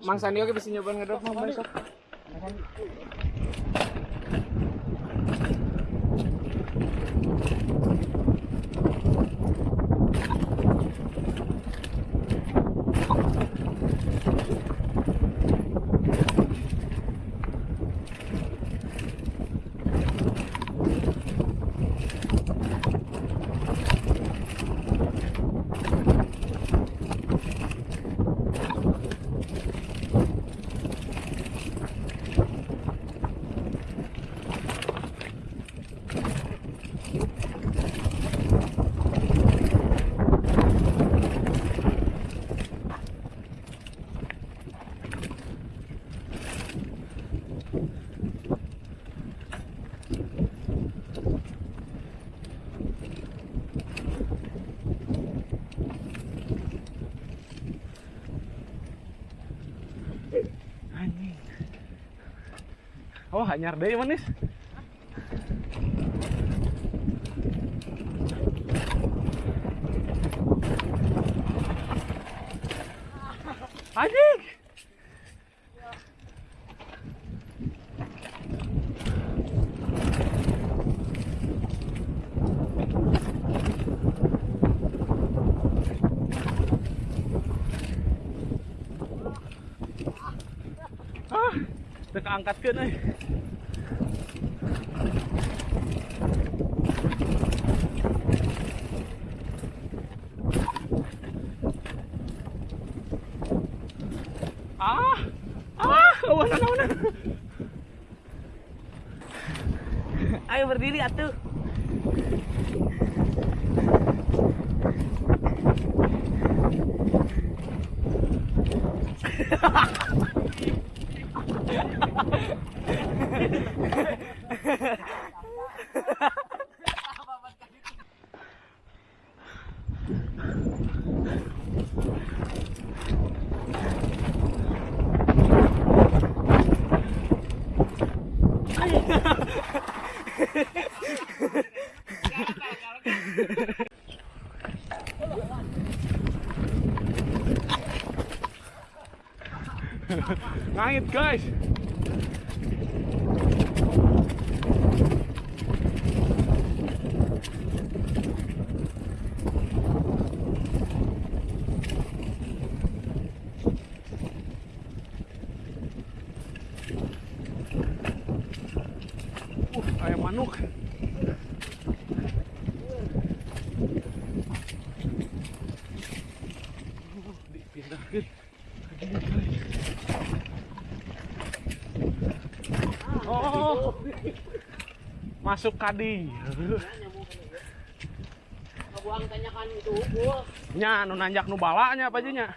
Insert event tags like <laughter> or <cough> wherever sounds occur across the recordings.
Mang Sandi oke bisa nyobain ngedrop mah besok. Anjing. Oh, hanyar deh manis. Anjing. Ah, teu angkatkeun euy. Ah, ah, awanan awanan. Ayo berdiri atuh. Ngangit guys. Uh, guys. Ух, айманук. Masuk kadi. Nya nu nanjak nu balanya apa aja nya?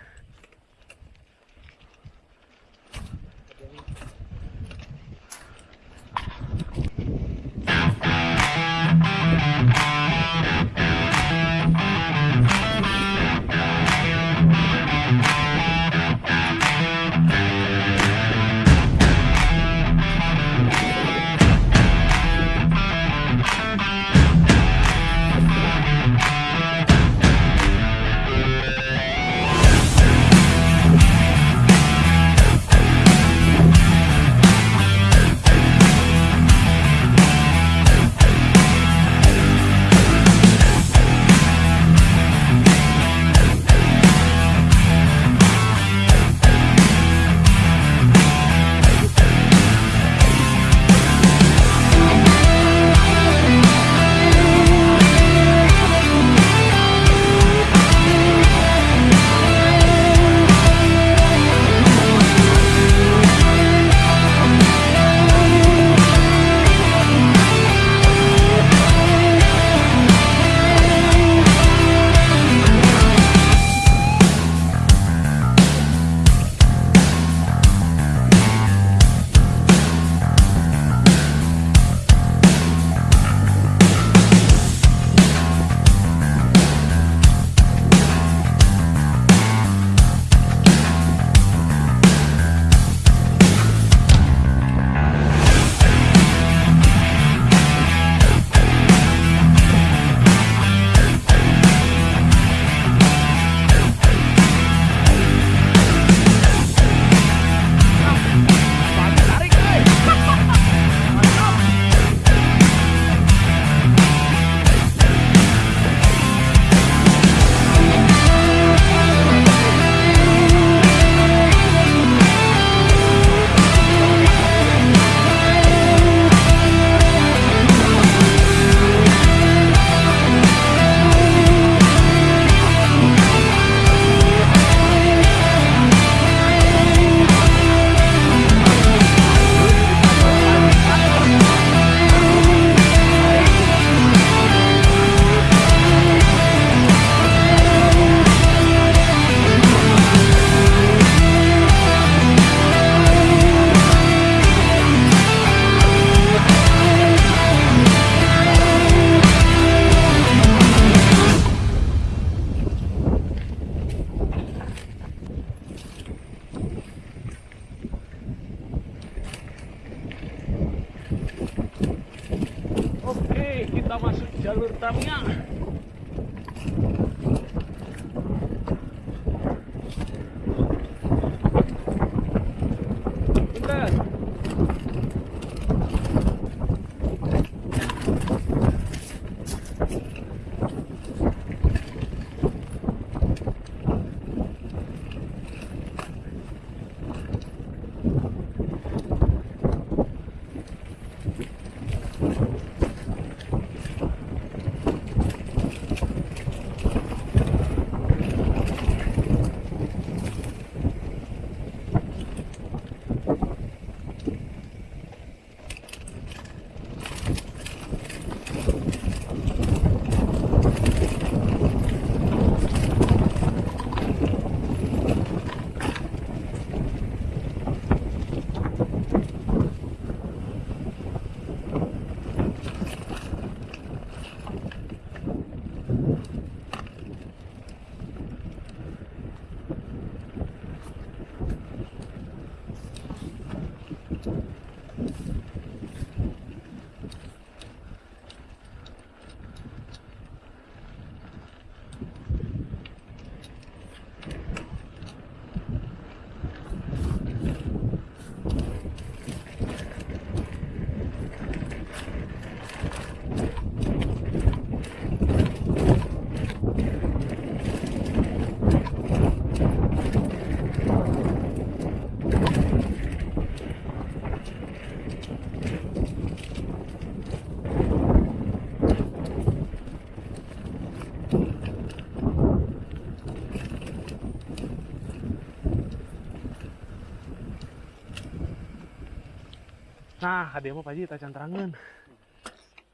Nah, hadiah Pak Ji tak canterangan.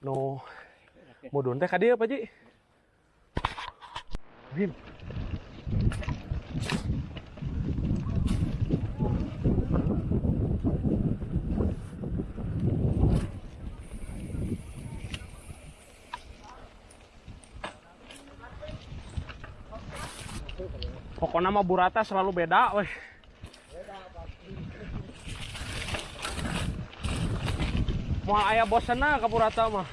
No. Mudun teh kadieu Pak Ji. Bim. Pokoknya mah burata selalu beda weh. Mau ayah bosan ke burata mah.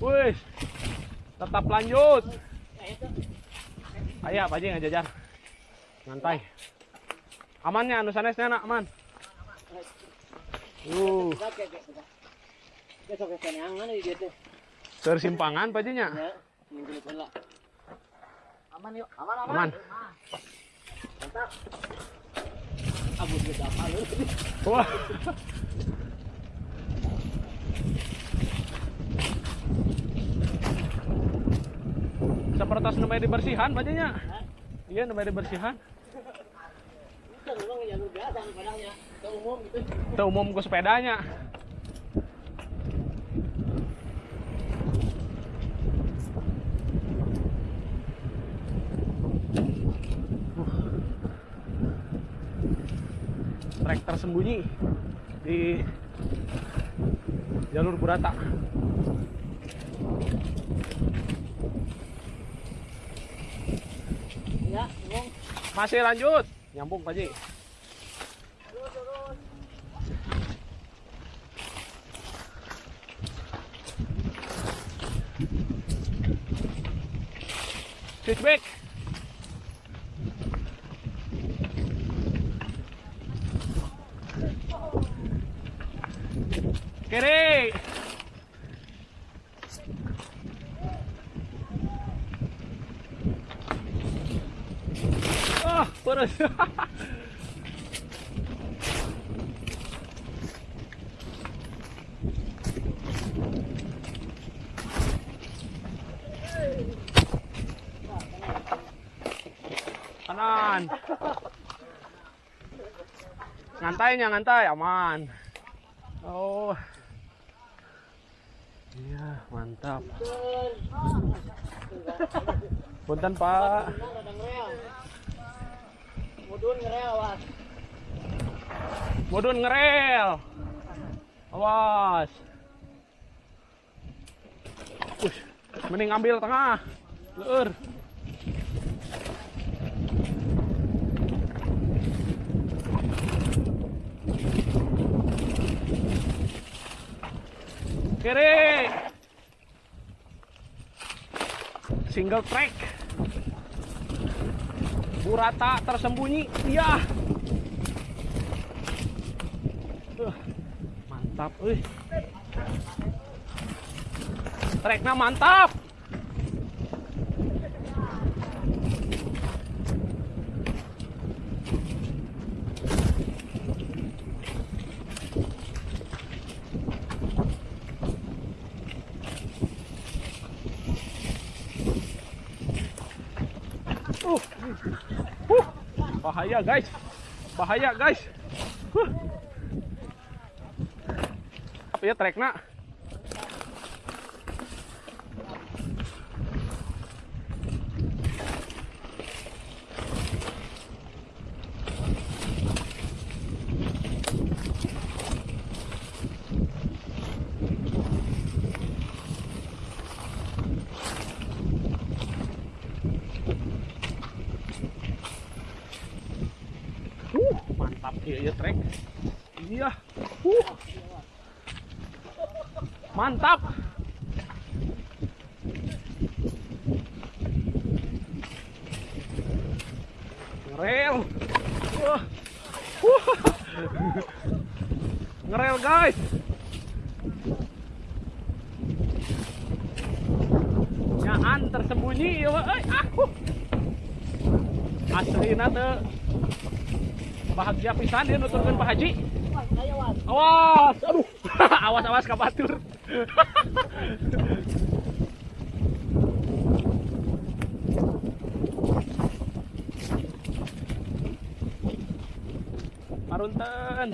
Wih, tetap lanjut. Ayah, Pak Ji ngajajar. Ngantai. Amannya, anu sanesnya nak aman. Uh, tersimpangan Pak Ji nya. Ya, minggu depan lah. Aman yuk, aman aman. Aman. Beda apa lu? Wah. Seperti namanya dibersihan nya. Iya, namanya dibersihan. Ke umum gitu. Itu umum ke sepedanya. Trek tersembunyi di jalur Burata. Ya. Masih lanjut, nyambung Pak Ji. Switchback. Kiri. Ah, panas. Kanan. Ngantainya ngantai aman. Oh. Mantap. Punten, Pak. Mudun ngerel awas. Mudun ngerel. Awas. Ush, mending ambil tengah. Leur. Kiri. Single track. Burata tersembunyi. Iya. Uh, mantap, euy. Treknya mantap. Uh. Uh. Bahaya guys. Bahaya guys. Huh. Apa ya treknya? Uh, mantap ya, ya trek. Iya. Uh. Mantap. Ngerel. Wah. Wah. Ngerel guys. Nyaan tersembunyi ya, Wak. Eh, aku. Aslina teh bahagia pisan dia nuturkan Pak Haji. Awas, aduh, <laughs> awas awas Maruntan!